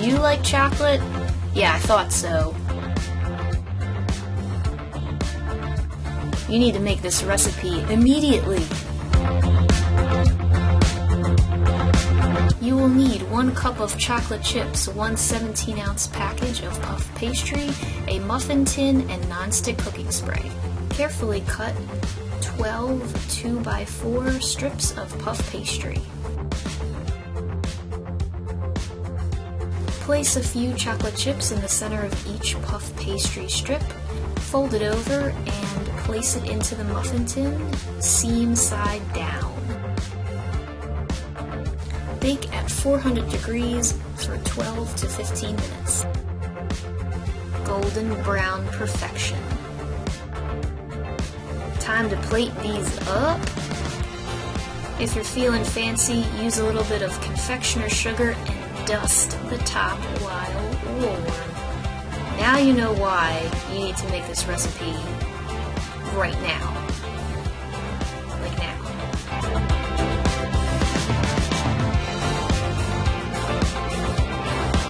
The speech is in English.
Do you like chocolate? Yeah, I thought so. You need to make this recipe immediately. You will need one cup of chocolate chips, one 17 ounce package of puff pastry, a muffin tin, and non-stick cooking spray. Carefully cut 12 2x4 strips of puff pastry. Place a few chocolate chips in the center of each puff pastry strip, fold it over, and place it into the muffin tin, seam side down. Bake at 400 degrees for 12 to 15 minutes. Golden brown perfection. Time to plate these up. If you're feeling fancy, use a little bit of confectioner sugar and dust the top while warm. Now you know why you need to make this recipe right now.